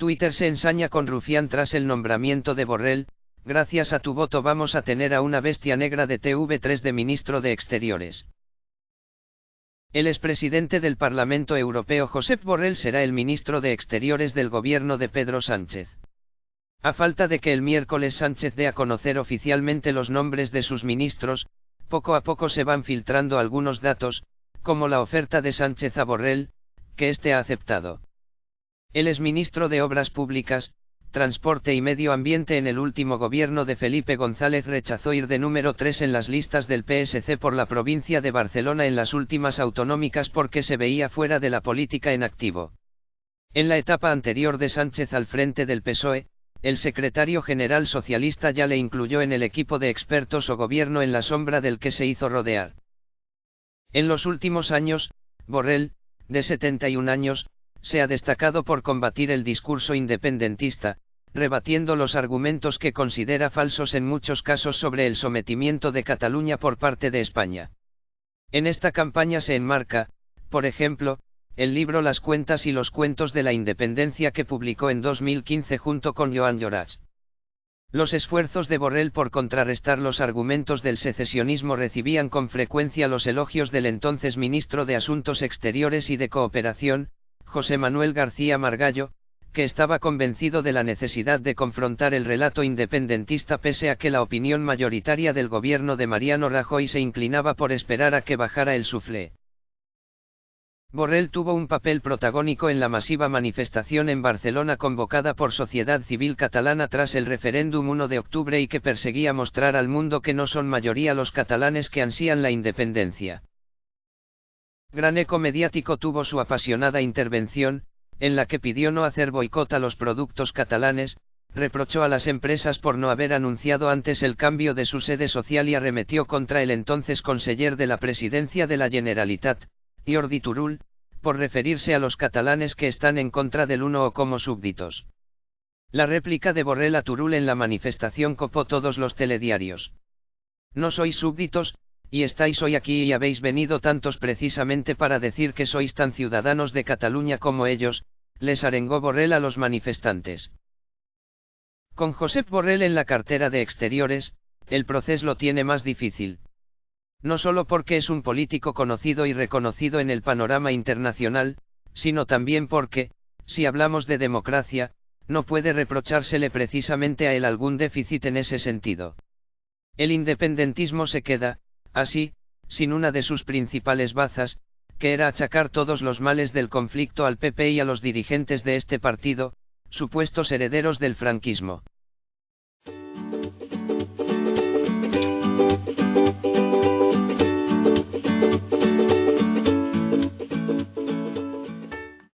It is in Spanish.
Twitter se ensaña con Rufián tras el nombramiento de Borrell, gracias a tu voto vamos a tener a una bestia negra de TV3 de ministro de Exteriores. El expresidente del Parlamento Europeo Josep Borrell será el ministro de Exteriores del gobierno de Pedro Sánchez. A falta de que el miércoles Sánchez dé a conocer oficialmente los nombres de sus ministros, poco a poco se van filtrando algunos datos, como la oferta de Sánchez a Borrell, que éste ha aceptado. Él es ministro de Obras Públicas, Transporte y Medio Ambiente en el último gobierno de Felipe González rechazó ir de número 3 en las listas del PSC por la provincia de Barcelona en las últimas autonómicas porque se veía fuera de la política en activo. En la etapa anterior de Sánchez al frente del PSOE, el secretario general socialista ya le incluyó en el equipo de expertos o gobierno en la sombra del que se hizo rodear. En los últimos años, Borrell, de 71 años, se ha destacado por combatir el discurso independentista, rebatiendo los argumentos que considera falsos en muchos casos sobre el sometimiento de Cataluña por parte de España. En esta campaña se enmarca, por ejemplo, el libro Las cuentas y los cuentos de la independencia que publicó en 2015 junto con Joan Lloras. Los esfuerzos de Borrell por contrarrestar los argumentos del secesionismo recibían con frecuencia los elogios del entonces ministro de Asuntos Exteriores y de Cooperación, José Manuel García Margallo, que estaba convencido de la necesidad de confrontar el relato independentista pese a que la opinión mayoritaria del gobierno de Mariano Rajoy se inclinaba por esperar a que bajara el suflé. Borrell tuvo un papel protagónico en la masiva manifestación en Barcelona convocada por Sociedad Civil Catalana tras el referéndum 1 de octubre y que perseguía mostrar al mundo que no son mayoría los catalanes que ansían la independencia. Gran eco mediático tuvo su apasionada intervención, en la que pidió no hacer boicot a los productos catalanes, reprochó a las empresas por no haber anunciado antes el cambio de su sede social y arremetió contra el entonces conseller de la presidencia de la Generalitat, Jordi Turul, por referirse a los catalanes que están en contra del uno o como súbditos. La réplica de Borrell a Turul en la manifestación copó todos los telediarios. No sois súbditos, y estáis hoy aquí y habéis venido tantos precisamente para decir que sois tan ciudadanos de Cataluña como ellos, les arengó Borrell a los manifestantes. Con Josep Borrell en la cartera de Exteriores, el proceso lo tiene más difícil no solo porque es un político conocido y reconocido en el panorama internacional, sino también porque, si hablamos de democracia, no puede reprochársele precisamente a él algún déficit en ese sentido. El independentismo se queda, así, sin una de sus principales bazas, que era achacar todos los males del conflicto al PP y a los dirigentes de este partido, supuestos herederos del franquismo.